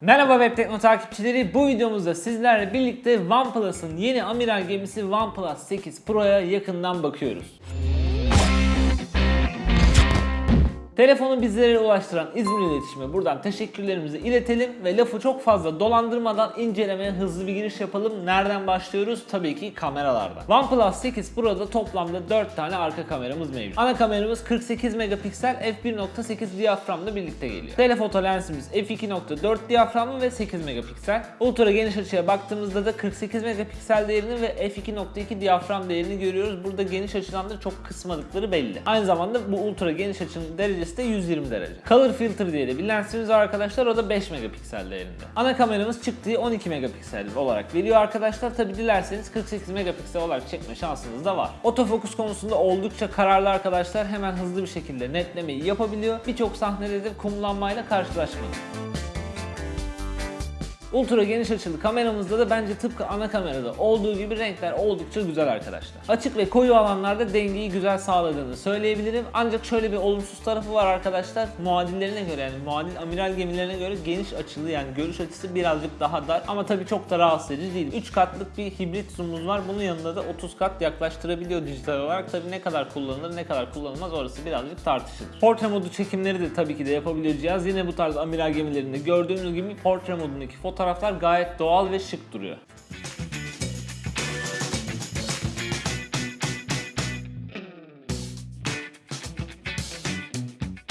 Merhaba Web Tekno takipçileri. Bu videomuzda sizlerle birlikte OnePlus'ın yeni amiral gemisi OnePlus 8 Pro'ya yakından bakıyoruz. Telefonu bizlere ulaştıran İzmir İletişim'e buradan teşekkürlerimizi iletelim ve lafı çok fazla dolandırmadan incelemeye hızlı bir giriş yapalım. Nereden başlıyoruz? Tabii ki kameralardan. OnePlus 8 Pro'da toplamda 4 tane arka kameramız mevcut. Ana kameramız 48 megapiksel f1.8 diyaframla birlikte geliyor. Telefoto lensimiz f2.4 diyaframlı ve 8 megapiksel. Ultra geniş açıya baktığımızda da 48 megapiksel değerini ve f2.2 diyafram değerini görüyoruz. Burada geniş açıdan da çok kısmadıkları belli. Aynı zamanda bu ultra geniş açının derecesi de 120 derece. Color filter diye de bir lensimiz arkadaşlar. O da 5 megapiksel değerinde. Ana kameramız çıktığı 12 megapiksel olarak veriyor arkadaşlar. Tabi dilerseniz 48 megapiksel olarak çekme şansınız da var. Otofokus konusunda oldukça kararlı arkadaşlar. Hemen hızlı bir şekilde netlemeyi yapabiliyor. Birçok sahnede de kumlanmayla karşılaşmadık. Ultra geniş açılı kameramızda da bence tıpkı ana kamerada olduğu gibi renkler oldukça güzel arkadaşlar. Açık ve koyu alanlarda dengeyi güzel sağladığını söyleyebilirim. Ancak şöyle bir olumsuz tarafı var arkadaşlar. Muadillerine göre yani muadil amiral gemilerine göre geniş açılı yani görüş açısı birazcık daha dar ama tabii çok da rahatsız edici değil. 3 katlık bir hibrit zoom'umuz var. Bunun yanında da 30 kat yaklaştırabiliyor dijital olarak. Tabii ne kadar kullanılır ne kadar kullanılmaz orası birazcık tartışılır. Portre modu çekimleri de tabii ki de yapabiliyor cihaz. Yine bu tarz amiral gemilerinde gördüğünüz gibi portre modundaki fotoğraflar gayet doğal ve şık duruyor.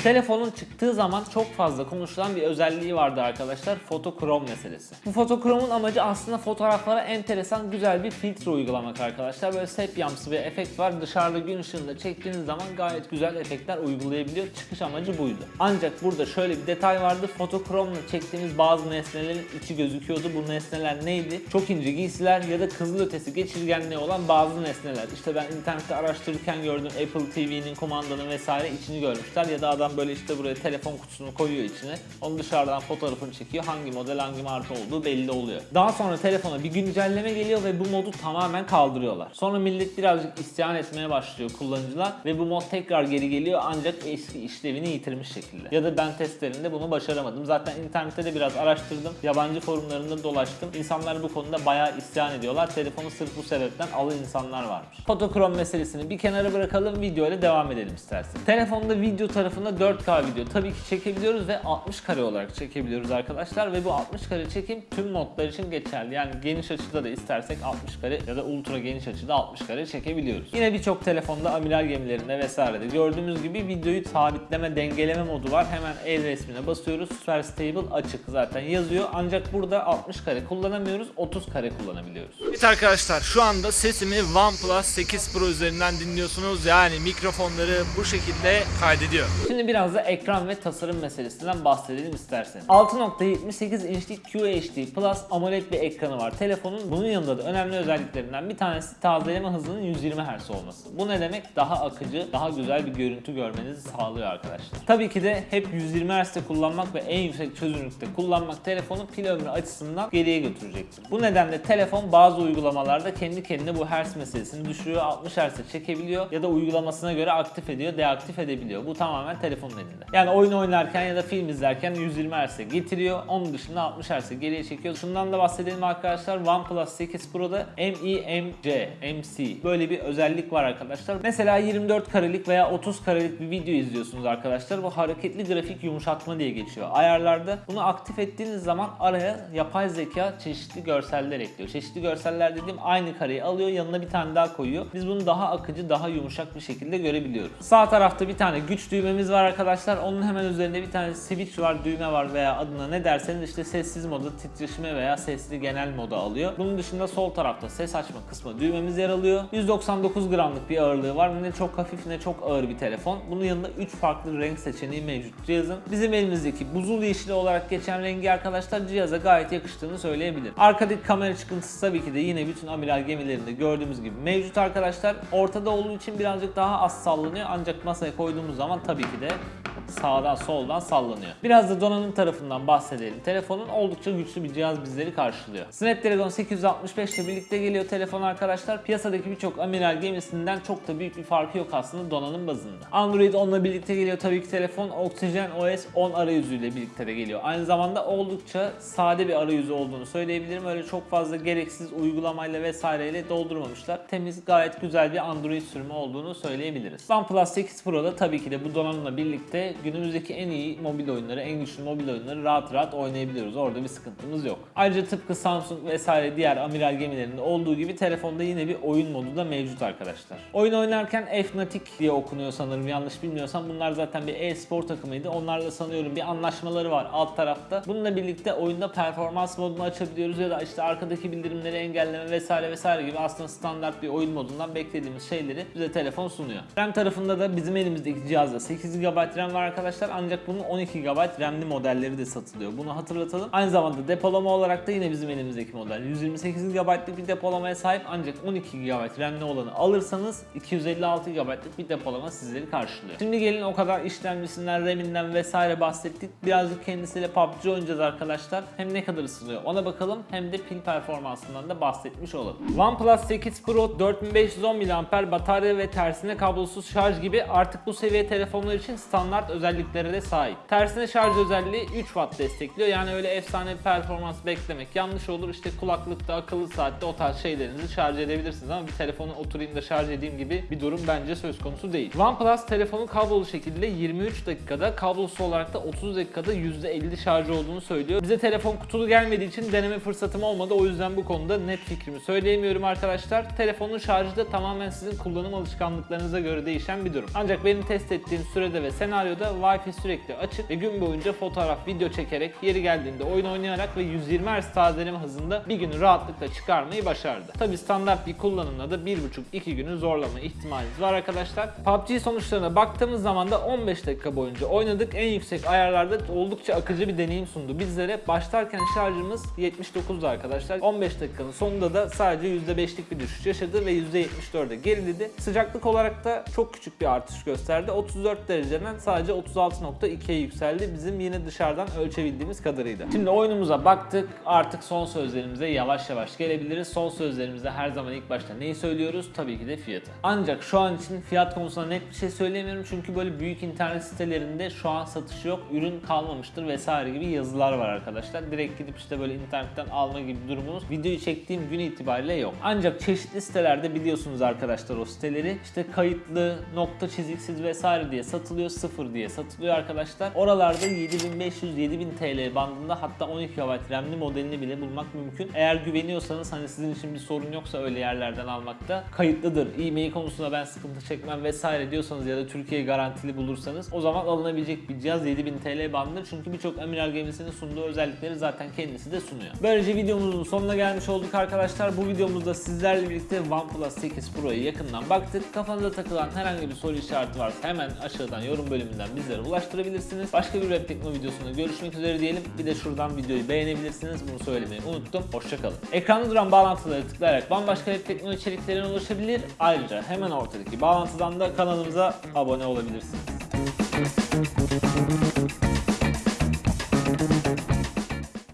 Telefonun çıktığı zaman çok fazla konuşulan bir özelliği vardı arkadaşlar. Fotokrom meselesi. Bu fotokromun amacı aslında fotoğraflara enteresan güzel bir filtre uygulamak arkadaşlar. Böyle sepyamsı bir efekt var. Dışarıda gün ışığında çektiğiniz zaman gayet güzel efektler uygulayabiliyor. Çıkış amacı buydu. Ancak burada şöyle bir detay vardı. Fotokromla çektiğimiz bazı nesnelerin içi gözüküyordu. Bu nesneler neydi? Çok ince giysiler ya da kızılötesi geçirgenliği olan bazı nesneler. İşte ben internette araştırırken gördüm Apple TV'nin kumandanın vesaire içini görmüşler ya da adam böyle işte buraya telefon kutusunu koyuyor içine. Onu dışarıdan fotoğrafını çekiyor. Hangi model hangi marka olduğu belli oluyor. Daha sonra telefona bir güncelleme geliyor ve bu modu tamamen kaldırıyorlar. Sonra millet birazcık isyan etmeye başlıyor kullanıcılar ve bu mod tekrar geri geliyor ancak eski işlevini yitirmiş şekilde. Ya da ben testlerinde bunu başaramadım. Zaten internette de biraz araştırdım. Yabancı forumlarında dolaştım. İnsanlar bu konuda bayağı isyan ediyorlar. Telefonu sırf bu sebepten alı insanlar varmış. Fotokrom meselesini bir kenara bırakalım. Video ile devam edelim istersen. Telefonda video tarafında 4K video tabii ki çekebiliyoruz ve 60 kare olarak çekebiliyoruz arkadaşlar ve bu 60 kare çekim tüm modlar için geçerli. Yani geniş açıda da istersek 60 kare ya da ultra geniş açıda 60 kare çekebiliyoruz. Yine birçok telefonda amiral gemilerinde vesairede gördüğümüz gibi videoyu sabitleme, dengeleme modu var. Hemen el resmine basıyoruz. Super Stable açık zaten yazıyor. Ancak burada 60 kare kullanamıyoruz. 30 kare kullanabiliyoruz. Evet arkadaşlar şu anda sesimi OnePlus 8 Pro üzerinden dinliyorsunuz. Yani mikrofonları bu şekilde kaydediyor. Şimdi biraz da ekran ve tasarım meselesinden bahsedelim isterseniz. 6.78 inçlik QHD Plus AMOLED bir ekranı var. Telefonun bunun yanında da önemli özelliklerinden bir tanesi tazeleme hızının 120 Hz olması. Bu ne demek? Daha akıcı, daha güzel bir görüntü görmenizi sağlıyor arkadaşlar. Tabii ki de hep 120 Hz'de kullanmak ve en yüksek çözünürlükte kullanmak telefonu pil ömrü açısından geriye götürecektir. Bu nedenle telefon bazı uygulamalarda kendi kendine bu Hz meselesini düşürüyor. 60 Hz'e çekebiliyor ya da uygulamasına göre aktif ediyor, deaktif edebiliyor. Bu tamamen telefonun elinde. Yani oyun oynarken ya da film izlerken 120 Hz'e getiriyor. Onun dışında 60 Hz'e geriye çekiyor. Şundan da bahsedelim arkadaşlar. OnePlus 8 Pro'da MEMC, MC böyle bir özellik var arkadaşlar. Mesela 24 karelik veya 30 karelik bir video izliyorsunuz arkadaşlar. Bu hareketli grafik yumuşatma diye geçiyor. Ayarlarda bunu aktif ettiğiniz zaman araya yapay zeka çeşitli görseller ekliyor. Çeşitli görseller dediğim aynı kareyi alıyor yanına bir tane daha koyuyor. Biz bunu daha akıcı, daha yumuşak bir şekilde görebiliyoruz. Sağ tarafta bir tane güç düğmemiz var arkadaşlar. Onun hemen üzerinde bir tane switch var, düğme var veya adına ne derseniz işte sessiz moda, titreşime veya sesli genel moda alıyor. Bunun dışında sol tarafta ses açma kısmı düğmemiz yer alıyor. 199 gramlık bir ağırlığı var. Ne çok hafif ne çok ağır bir telefon. Bunun yanında 3 farklı renk seçeneği mevcut cihazın. Bizim elimizdeki buzul yeşili olarak geçen rengi arkadaşlar cihaza gayet yakıştığını söyleyebilirim. Arkadaki kamera çıkıntısı tabii ki de yine bütün amiral gemilerinde gördüğümüz gibi mevcut arkadaşlar. Ortada olduğu için birazcık daha az sallanıyor ancak masaya koyduğumuz zaman tabii ki de Yeah. Sağdan soldan sallanıyor. Biraz da donanım tarafından bahsedelim. Telefonun oldukça güçlü bir cihaz bizleri karşılıyor. Snapdragon 865 ile birlikte geliyor telefon arkadaşlar. Piyasadaki birçok amiral gemisinden çok da büyük bir farkı yok aslında donanım bazında. Android 10 ile birlikte geliyor tabii ki telefon. Oxygen OS 10 arayüzüyle birlikte de geliyor. Aynı zamanda oldukça sade bir arayüzü olduğunu söyleyebilirim. Öyle çok fazla gereksiz uygulamayla vesaireyle doldurmamışlar. Temiz gayet güzel bir Android sürümü olduğunu söyleyebiliriz. OnePlus 8 Pro'da tabii ki de bu donanımla birlikte günümüzdeki en iyi mobil oyunları, en güçlü mobil oyunları rahat rahat oynayabiliyoruz. Orada bir sıkıntımız yok. Ayrıca tıpkı Samsung vesaire diğer amiral gemilerinde olduğu gibi telefonda yine bir oyun modu da mevcut arkadaşlar. Oyun oynarken Fnatic diye okunuyor sanırım yanlış bilmiyorsam. Bunlar zaten bir e-spor takımıydı. Onlarla sanıyorum bir anlaşmaları var alt tarafta. Bununla birlikte oyunda performans modunu açabiliyoruz ya da işte arkadaki bildirimleri engelleme vesaire vesaire gibi aslında standart bir oyun modundan beklediğimiz şeyleri bize telefon sunuyor. RAM tarafında da bizim elimizdeki cihazda 8 GB RAM var arkadaşlar ancak bunun 12 GB RAM'li modelleri de satılıyor. Bunu hatırlatalım. Aynı zamanda depolama olarak da yine bizim elimizdeki model 128 GB'lık bir depolamaya sahip ancak 12 GB RAM'li olanı alırsanız 256 GB'lık bir depolama sizleri karşılıyor. Şimdi gelin o kadar işlemcisinden, RAM'inden vesaire bahsettik. Birazcık kendisiyle PUBG oynayacağız arkadaşlar. Hem ne kadar ısınıyor ona bakalım hem de pil performansından da bahsetmiş olalım. OnePlus 8 Pro 4510 mAh batarya ve tersine kablosuz şarj gibi artık bu seviye telefonlar için standart özelliklere de sahip. Tersine şarj özelliği 3 Watt destekliyor. Yani öyle efsane bir performans beklemek yanlış olur. İşte kulaklıkta, akıllı saatte o tarz şeylerinizi şarj edebilirsiniz ama bir telefonu oturayım da şarj edeyim gibi bir durum bence söz konusu değil. OnePlus telefonu kablolu şekilde 23 dakikada, kablosuz olarak da 30 dakikada %50 şarj olduğunu söylüyor. Bize telefon kutulu gelmediği için deneme fırsatım olmadı. O yüzden bu konuda net fikrimi söyleyemiyorum arkadaşlar. Telefonun şarjı da tamamen sizin kullanım alışkanlıklarınıza göre değişen bir durum. Ancak benim test ettiğim sürede ve senaryoda Wi-Fi sürekli açık ve gün boyunca fotoğraf, video çekerek, yeri geldiğinde oyun oynayarak ve 120 Hz tazeleme hızında bir günü rahatlıkla çıkarmayı başardı. Tabi standart bir kullanımla da 1,5-2 günü zorlama ihtimaliniz var arkadaşlar. PUBG sonuçlarına baktığımız zaman da 15 dakika boyunca oynadık. En yüksek ayarlarda oldukça akıcı bir deneyim sundu bizlere. Başlarken şarjımız 79'du arkadaşlar. 15 dakikanın sonunda da sadece %5'lik bir düşüş yaşadı ve %74'e geriledi. Sıcaklık olarak da çok küçük bir artış gösterdi. 34 dereceden sadece 36.2'ye yükseldi. Bizim yine dışarıdan ölçebildiğimiz kadarıyla. Şimdi oyunumuza baktık. Artık son sözlerimize yavaş yavaş gelebiliriz. Son sözlerimizde her zaman ilk başta neyi söylüyoruz? Tabii ki de fiyatı. Ancak şu an için fiyat konusunda net bir şey söyleyemiyorum. Çünkü böyle büyük internet sitelerinde şu an satış yok. Ürün kalmamıştır vesaire gibi yazılar var arkadaşlar. Direkt gidip işte böyle internetten alma gibi durumunuz videoyu çektiğim gün itibariyle yok. Ancak çeşitli sitelerde biliyorsunuz arkadaşlar o siteleri. İşte kayıtlı, nokta çiziksiz vesaire diye satılıyor. Sıfır diye satılıyor arkadaşlar. Oralarda 7500-7000 TL bandında hatta 12 GB RAM'li modelini bile bulmak mümkün. Eğer güveniyorsanız hani sizin için bir sorun yoksa öyle yerlerden almakta kayıtlıdır. E-mail konusunda ben sıkıntı çekmem vesaire diyorsanız ya da Türkiye garantili bulursanız o zaman alınabilecek bir cihaz 7000 TL bandıdır. Çünkü birçok amiral gemisinin sunduğu özellikleri zaten kendisi de sunuyor. Böylece videomuzun sonuna gelmiş olduk arkadaşlar. Bu videomuzda sizlerle birlikte OnePlus 8 Pro'ya yakından baktık. Kafanıza takılan herhangi bir soru işareti varsa hemen aşağıdan yorum bölümünden bizlere ulaştırabilirsiniz. Başka bir web tekno videosunda görüşmek üzere diyelim. Bir de şuradan videoyu beğenebilirsiniz. Bunu söylemeyi unuttum. Hoşçakalın. Ekranda duran bağlantıları tıklayarak bambaşka web tekno içeriklerine ulaşabilir. Ayrıca hemen ortadaki bağlantıdan da kanalımıza abone olabilirsiniz.